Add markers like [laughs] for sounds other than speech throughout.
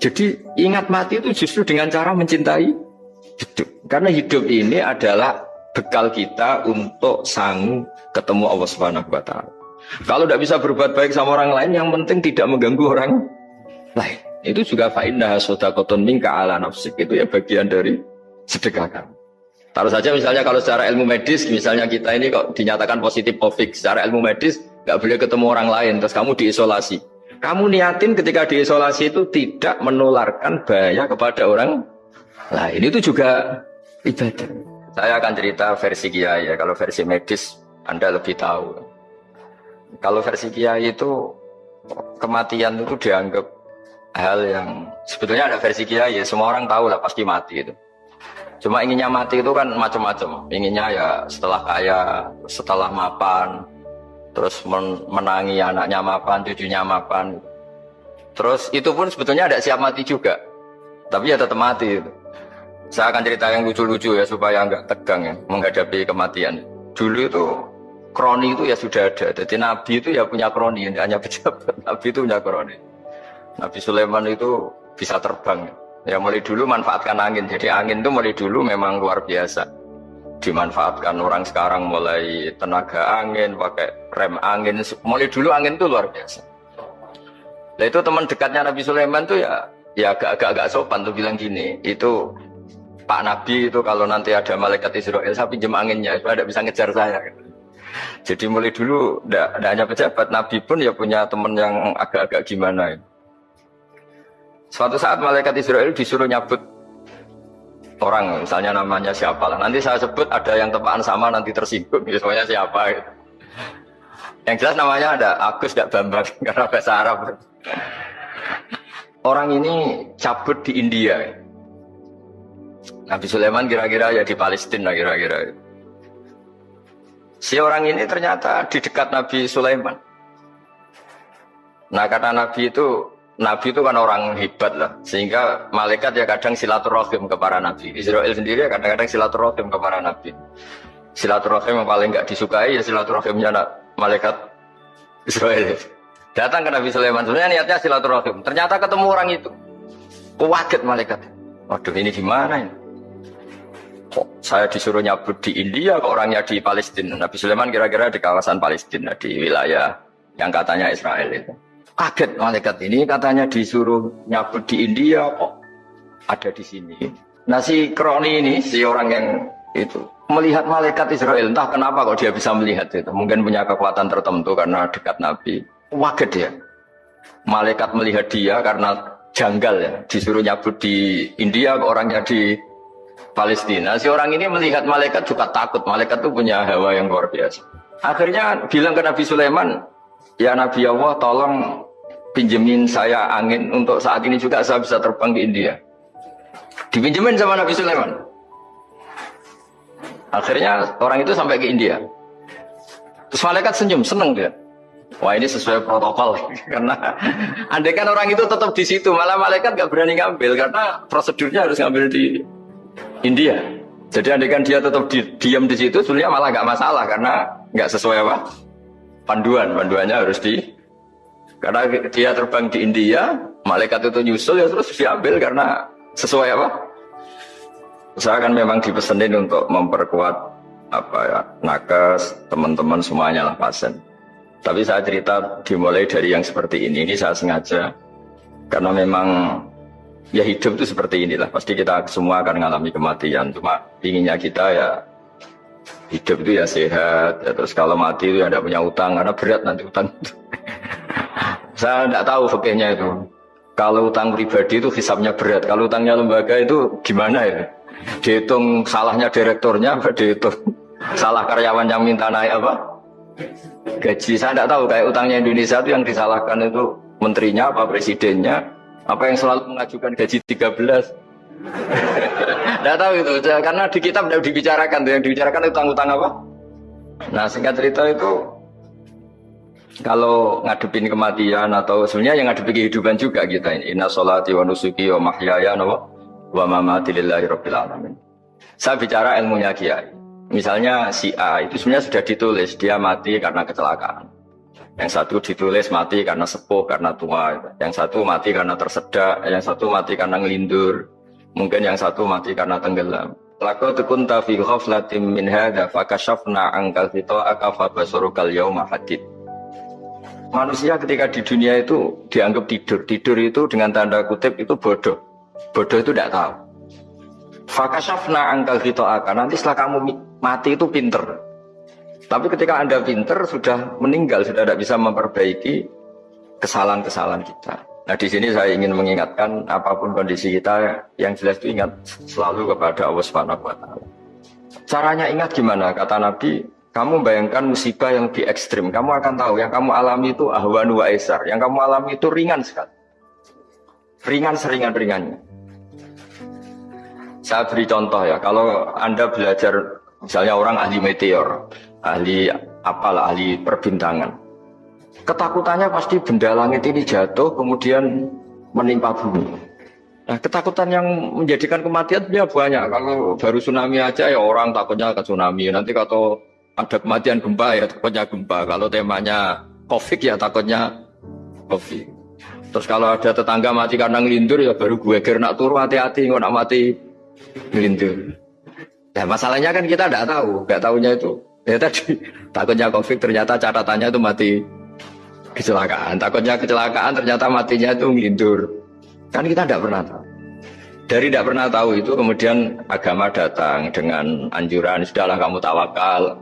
Jadi ingat mati itu justru dengan cara mencintai hidup. Karena hidup ini adalah bekal kita untuk sanggup ketemu Allah Subhanahu wa taala. Kalau tidak bisa berbuat baik sama orang lain, yang penting tidak mengganggu orang lain. Itu juga fa'indah sodakotun minka ala nafsik. Itu ya bagian dari sedekah kamu. Taruh saja misalnya kalau secara ilmu medis, misalnya kita ini kok dinyatakan positif COVID, secara ilmu medis nggak boleh ketemu orang lain, terus kamu diisolasi. Kamu niatin ketika diisolasi itu tidak menularkan bahaya kepada orang lain. Itu juga ibadah. Saya akan cerita versi kiai ya. Kalau versi medis Anda lebih tahu. Kalau versi kiai itu kematian itu dianggap hal yang sebetulnya ada versi kiai ya. Semua orang tahu lah pasti mati itu. Cuma inginnya mati itu kan macam-macam. Inginnya ya setelah kaya, setelah mapan, terus menangi anaknya mapan, cucunya mapan. Terus itu pun sebetulnya ada siap mati juga, tapi ya tetap mati. Saya akan cerita yang lucu-lucu ya supaya nggak tegang ya menghadapi kematian. Dulu itu kroni itu ya sudah ada. Jadi Nabi itu ya punya kroni, hanya [laughs] pejabat. Nabi itu punya kroni. Nabi Sulaiman itu bisa terbang. Ya mulai dulu manfaatkan angin. Jadi angin itu mulai dulu memang luar biasa dimanfaatkan orang sekarang mulai tenaga angin, pakai rem angin, mulai dulu angin itu luar biasa. Nah itu teman dekatnya Nabi Sulaiman tuh ya ya agak-agak sopan tuh bilang gini, itu Pak Nabi itu kalau nanti ada malaikat Israel saya pinjam anginnya supaya tidak bisa ngejar saya. Jadi mulai dulu tidak hanya pejabat, Nabi pun ya punya teman yang agak-agak gimana. Suatu saat malaikat Israel disuruh nyabut orang misalnya namanya siapa lah. Nanti saya sebut ada yang tepaan sama nanti tersinggung misalnya siapa gitu. yang jelas namanya ada Agus tidak Bambang [laughs] karena bahasa Arab. Orang ini cabut di India. Nabi Sulaiman kira-kira ya di Palestina kira-kira. Si orang ini ternyata di dekat Nabi Sulaiman. Nah karena Nabi itu Nabi itu kan orang hebat lah, sehingga malaikat ya kadang silaturahim ke para nabi. Israel sendiri ya kadang-kadang silaturahim ke para nabi. Silaturahim yang paling nggak disukai ya silaturahimnya malaikat Israel. Datang ke Nabi Sulaiman, sebenarnya niatnya silaturahim. Ternyata ketemu orang itu, kaget malaikat. Waduh ini gimana ini? Kok saya disuruh nyabut di India, kok orangnya di Palestina? Nabi Sulaiman kira-kira di kawasan Palestina, di wilayah yang katanya Israel itu. Kaget malaikat ini katanya disuruh nyabut di India kok ada di sini. Nah si Kroni ini, si orang yang itu melihat malaikat Israel entah kenapa kok dia bisa melihat itu. Mungkin punya kekuatan tertentu karena dekat Nabi. Waget ya. Malaikat melihat dia karena janggal ya. Disuruh nyabut di India orangnya di Palestina. Si orang ini melihat malaikat juga takut. Malaikat itu punya hawa yang luar biasa. Akhirnya bilang ke Nabi Sulaiman ya Nabi Allah tolong pinjemin saya angin untuk saat ini juga saya bisa terbang ke India. Dipinjemin sama Nabi Sulaiman. Akhirnya orang itu sampai ke India. Terus malaikat senyum, seneng dia. Wah ini sesuai protokol [laughs] karena andai kan orang itu tetap di situ malah malaikat gak berani ngambil karena prosedurnya harus ngambil di India. Jadi andai kan dia tetap di, diam di situ sebenarnya malah gak masalah karena nggak sesuai apa panduan panduannya harus di karena dia terbang di India, malaikat itu nyusul ya terus diambil karena sesuai apa? Saya kan memang dipesenin untuk memperkuat apa ya nakes teman-teman semuanya lah pasien. Tapi saya cerita dimulai dari yang seperti ini. Ini saya sengaja karena memang ya hidup itu seperti inilah. Pasti kita semua akan mengalami kematian. Cuma inginnya kita ya hidup itu ya sehat. Ya, terus kalau mati itu ya tidak punya utang karena berat nanti utang. [laughs] Saya tidak tahu fakihnya itu. Kalau utang pribadi itu hisapnya berat. Kalau utangnya lembaga itu gimana ya? Dihitung salahnya direkturnya, dihitung salah karyawan yang minta naik apa? Gaji. Saya tidak tahu kayak utangnya Indonesia itu yang disalahkan itu menterinya apa presidennya apa yang selalu mengajukan gaji 13 Tidak [laughs] tahu itu karena di kitab tidak dibicarakan yang dibicarakan utang-utang apa nah singkat cerita itu kalau ngadepin kematian atau sebenarnya yang ngadepin kehidupan juga kita ini inna sholati wa nusuki wa mahyaya wa mamati lillahi rabbil alamin saya bicara ilmunya kiai misalnya si A itu sebenarnya sudah ditulis dia mati karena kecelakaan Yang satu ditulis mati karena sepuh, karena tua. Yang satu mati karena tersedak. Yang satu mati karena ngelindur. Mungkin yang satu mati karena tenggelam. Laqad kunta fi ghaflatin min hadza fakashafna ankal aka fa basurukal yauma hadid. Manusia ketika di dunia itu dianggap tidur. Tidur itu dengan tanda kutip itu bodoh. Bodoh itu tidak tahu. Fakashafna angkal aka. Nanti setelah kamu mati itu pinter. Tapi ketika Anda pinter, sudah meninggal, sudah tidak bisa memperbaiki kesalahan-kesalahan kita. Nah di sini saya ingin mengingatkan apa pun kondisi kita yang jelas itu ingat selalu kepada Allah Subhanahu wa. Caranya ingat gimana? Kata Nabi, kamu bayangkan musibah yang lebih ekstrim, kamu akan tahu yang kamu alami itu ahwanu wa esar, yang kamu alami itu ringan sekali. Ringan seringan-ringannya. Saya beri contoh ya, kalau Anda belajar misalnya orang ahli meteor, ahli apalah ahli perbintangan. Ketakutannya pasti benda langit ini jatuh kemudian menimpa bumi. Nah, ketakutan yang menjadikan kematian ya banyak. Kalau baru tsunami aja ya orang takutnya ke tsunami. Nanti kalau ada kematian gempa ya takutnya gempa. Kalau temanya COVID ya takutnya COVID. Terus kalau ada tetangga mati karena ngelindur ya baru gue kira nak turu hati-hati nggak nak mati ngelindur. Ya masalahnya kan kita tidak tahu, nggak tahunya itu Ya tadi [laughs] takutnya COVID ternyata catatannya itu mati kecelakaan. Takutnya kecelakaan ternyata matinya itu ngidur. Kan kita tidak pernah tahu. Dari tidak pernah tahu itu kemudian agama datang dengan anjuran sudahlah kamu tawakal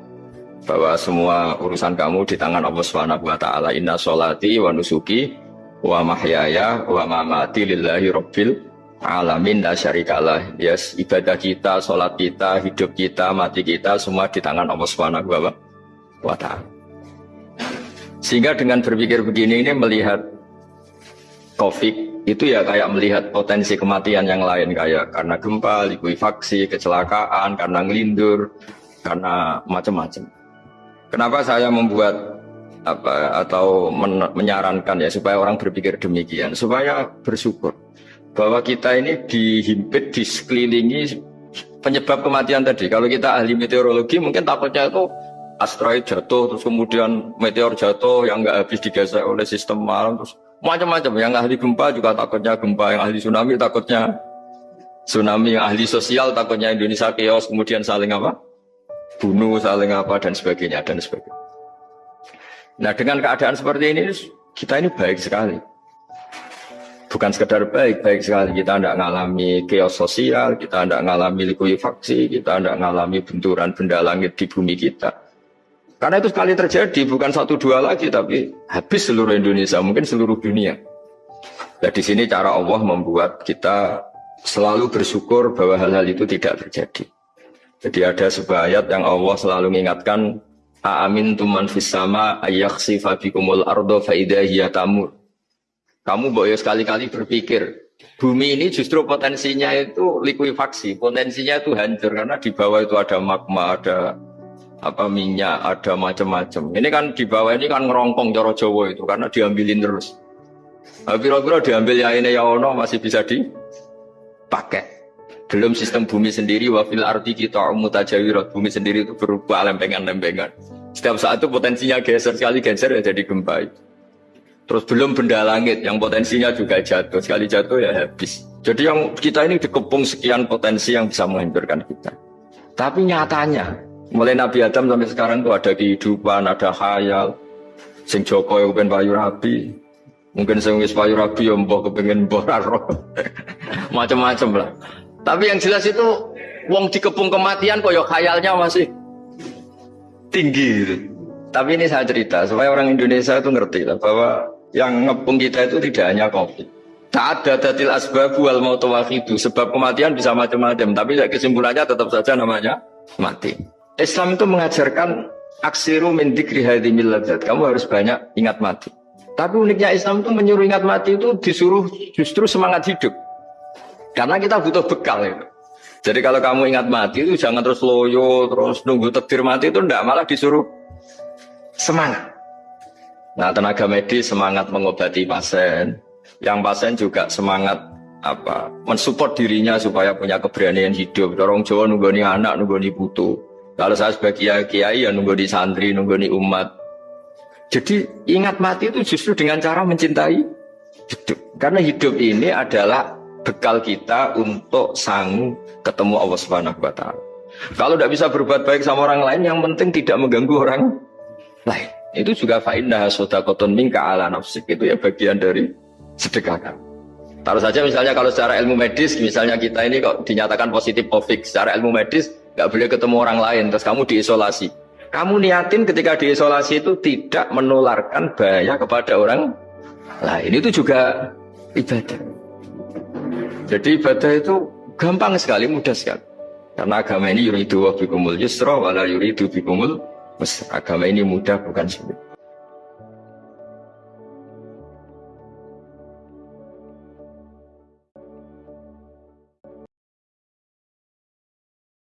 bahwa semua urusan kamu di tangan Allah Subhanahu wa taala. Inna sholati wa nusuki wa mahyaya wa mamati lillahi rabbil alamin la syarikalah yes ibadah kita sholat kita hidup kita mati kita semua di tangan Allah Subhanahu wa taala sehingga dengan berpikir begini ini melihat COVID itu ya kayak melihat potensi kematian yang lain kayak karena gempa, likuifaksi, kecelakaan, karena ngelindur, karena macam-macam. Kenapa saya membuat apa atau men menyarankan ya supaya orang berpikir demikian, supaya bersyukur bahwa kita ini dihimpit, di sekelilingi penyebab kematian tadi. Kalau kita ahli meteorologi mungkin takutnya itu asteroid jatuh, terus kemudian meteor jatuh yang nggak habis digesek oleh sistem malam, terus macam-macam. Yang ahli gempa juga takutnya gempa, yang ahli tsunami takutnya tsunami, yang ahli sosial takutnya Indonesia chaos, kemudian saling apa? Bunuh, saling apa, dan sebagainya, dan sebagainya. Nah dengan keadaan seperti ini, kita ini baik sekali bukan sekedar baik, baik sekali kita tidak mengalami chaos sosial, kita tidak mengalami likuifaksi, kita tidak mengalami benturan benda langit di bumi kita. Karena itu sekali terjadi, bukan satu dua lagi, tapi habis seluruh Indonesia, mungkin seluruh dunia. Nah di sini cara Allah membuat kita selalu bersyukur bahwa hal-hal itu tidak terjadi. Jadi ada sebuah ayat yang Allah selalu mengingatkan, Amin tuman fissama ayyaksifa bikumul ardo faidahiyya tamur. Kamu boleh sekali-kali berpikir, bumi ini justru potensinya itu likuifaksi, potensinya itu hancur karena di bawah itu ada magma, ada apa minyak, ada macam-macam. Ini kan di bawah ini kan ngerongkong coro Jawa itu karena diambilin terus. Kira-kira diambil ya ini ya ono masih bisa dipakai. Belum sistem bumi sendiri wafil arti kita mutajawirat bumi sendiri itu berupa lempengan-lempengan. Setiap saat itu potensinya geser sekali geser ya jadi gempa. Terus belum benda langit yang potensinya juga jatuh. Sekali jatuh ya habis. Jadi yang kita ini dikepung sekian potensi yang bisa menghancurkan kita. Tapi nyatanya, mulai Nabi Adam sampai sekarang tuh ada kehidupan, ada khayal. Sing Joko yang pengen payu rabi. Mungkin sing payu rabi yang mbah kepengen mbah [laughs] Macam-macam lah. Tapi yang jelas itu wong dikepung kematian kok ya khayalnya masih tinggi gitu. Tapi ini saya cerita supaya orang Indonesia itu ngerti lah bahwa yang ngepung kita itu tidak hanya COVID. Tak ada datil asbab wal itu Sebab kematian bisa macam-macam. Tapi kesimpulannya tetap saja namanya mati. Islam itu mengajarkan aksiru min dikri Kamu harus banyak ingat mati. Tapi uniknya Islam itu menyuruh ingat mati itu disuruh justru semangat hidup. Karena kita butuh bekal itu. Jadi kalau kamu ingat mati itu jangan terus loyo, terus nunggu takdir mati itu enggak, malah disuruh semangat. Nah, tenaga medis semangat mengobati pasien, yang pasien juga semangat apa mensupport dirinya supaya punya keberanian hidup. Dorong Jawa nunggoni anak, nunggoni putu. Kalau saya sebagai kiai, kiai ya nunggoni santri, nunggoni umat. Jadi ingat mati itu justru dengan cara mencintai hidup. Karena hidup ini adalah bekal kita untuk sang ketemu Allah Subhanahu wa taala. Kalau tidak bisa berbuat baik sama orang lain, yang penting tidak mengganggu orang lain. Itu juga fa'indah sodakotun minka ala nafsik. Itu ya bagian dari sedekah kamu. Taruh saja misalnya kalau secara ilmu medis, misalnya kita ini kok dinyatakan positif COVID, secara ilmu medis nggak boleh ketemu orang lain, terus kamu diisolasi. Kamu niatin ketika diisolasi itu tidak menularkan bahaya kepada orang lain. Itu juga ibadah. Jadi ibadah itu gampang sekali, mudah sekali. Karena agama ini yuridu wa bikumul yusra wala yuridu bikumul Agama ini mudah bukan sulit.